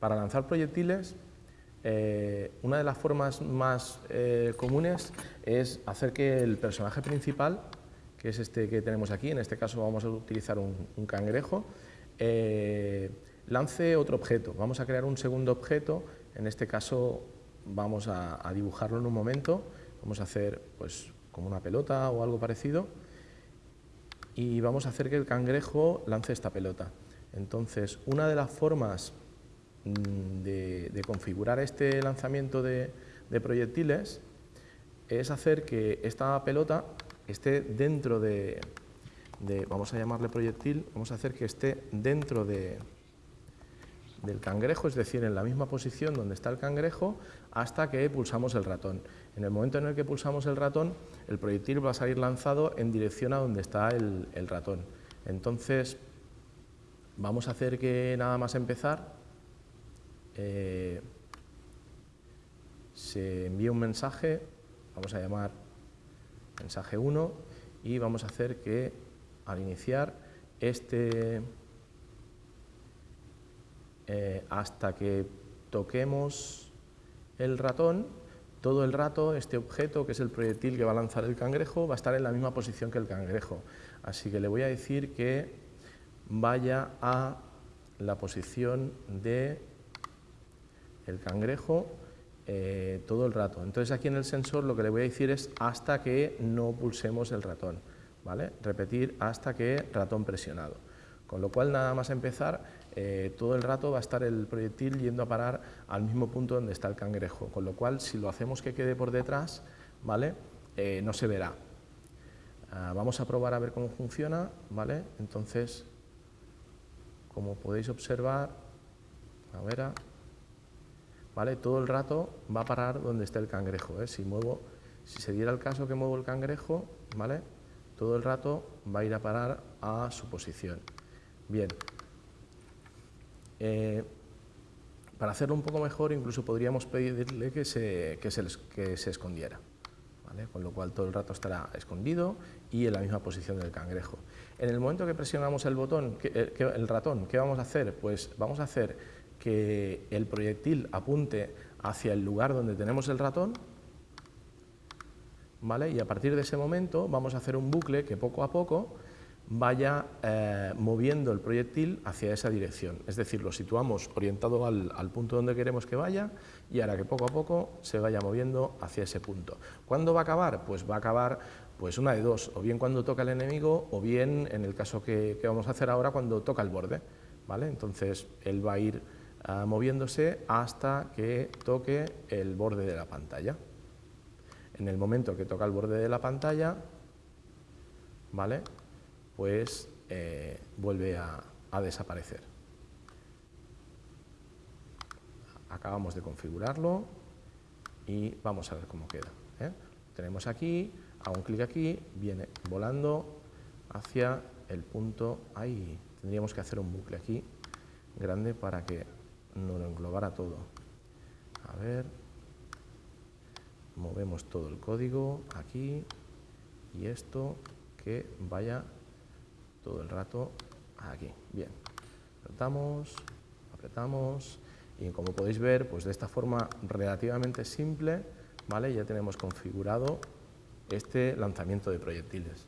Para lanzar proyectiles, eh, una de las formas más eh, comunes es hacer que el personaje principal, que es este que tenemos aquí, en este caso vamos a utilizar un, cangrejo, eh, lance otro objeto. Vamos a crear un segundo objeto, en este caso vamos a, a dibujarlo en un momento, vamos a hacer pues, como una pelota o algo parecido, y vamos a hacer que el cangrejo lance esta pelota. Entonces, una de las formas mm, de, configurar este lanzamiento de, proyectiles es hacer que esta pelota esté dentro de, vamos a llamarle proyectil, vamos a hacer que esté dentro de, del cangrejo, es decir, en la misma posición donde está el cangrejo, hasta que pulsamos el ratón. En el momento en el que pulsamos el ratón, el proyectil va a salir lanzado en dirección a donde está el, ratón. Entonces, vamos a hacer que nada más empezar, eh, se envíe un mensaje, vamos a llamar mensaje 1, y vamos a hacer que al iniciar este eh, hasta que toquemos el ratón, todo el rato este objeto, que es el proyectil que va a lanzar el cangrejo, va a estar en la misma posición que el cangrejo. Así que le voy a decir que vaya a la posición de el cangrejo eh, todo el rato. Entonces aquí en el sensor lo que le voy a decir es hasta que no pulsemos el ratón. ¿vale? Repetir hasta que ratón presionado. Con lo cual nada más empezar eh, todo el rato va a estar el proyectil yendo a parar al mismo punto donde está el cangrejo, con lo cual si lo hacemos que quede por detrás, ¿vale? Eh, no se verá. Ah, vamos a probar a ver cómo funciona, ¿vale? Entonces, como podéis observar, a ver, ah, ¿vale? Todo el rato va a parar donde está el cangrejo, ¿eh? Si muevo, si se diera el caso que muevo el cangrejo, ¿vale? Todo el rato va a ir a parar a su posición. Bien, eh, para hacerlo un poco mejor, incluso podríamos pedirle que se, que se, escondiera, con lo cual todo el rato estará escondido y en la misma posición del cangrejo. En el momento que presionamos el botón, eh, el ratón, ¿qué vamos a hacer? Pues vamos a hacer que el proyectil apunte hacia el lugar donde tenemos el ratón, ¿vale? y a partir de ese momento vamos a hacer un bucle que poco a poco vaya eh, moviendo el proyectil hacia esa dirección. Es decir, lo situamos orientado al, punto donde queremos que vaya y ahora que poco a poco se vaya moviendo hacia ese punto. ¿Cuándo va a acabar? Pues va a acabar pues una de dos, o bien cuando toca el enemigo o bien en el caso que, vamos a hacer ahora cuando toca el borde. ¿vale? Entonces él va a ir eh, moviéndose hasta que toque el borde de la pantalla. En el momento que toca el borde de la pantalla, ¿vale? pues eh, vuelve a, desaparecer. Acabamos de configurarlo y vamos a ver cómo queda. ¿eh? Tenemos aquí, hago un clic aquí, viene volando hacia el punto, ahí tendríamos que hacer un bucle aquí grande para que no lo englobara todo. A ver, movemos todo el código aquí y esto que vaya todo el rato aquí. Bien, apretamos, apretamos y como podéis ver, pues de esta forma relativamente simple, ¿vale? ya tenemos configurado este lanzamiento de proyectiles.